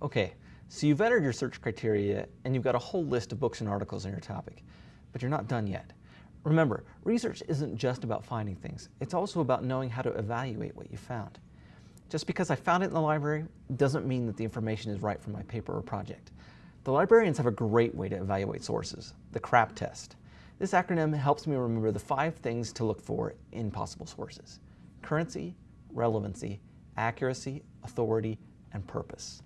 Okay, so you've entered your search criteria and you've got a whole list of books and articles on your topic, but you're not done yet. Remember, research isn't just about finding things, it's also about knowing how to evaluate what you found. Just because I found it in the library doesn't mean that the information is right for my paper or project. The librarians have a great way to evaluate sources, the CRAAP test. This acronym helps me remember the five things to look for in possible sources. Currency, relevancy, accuracy, authority, and purpose.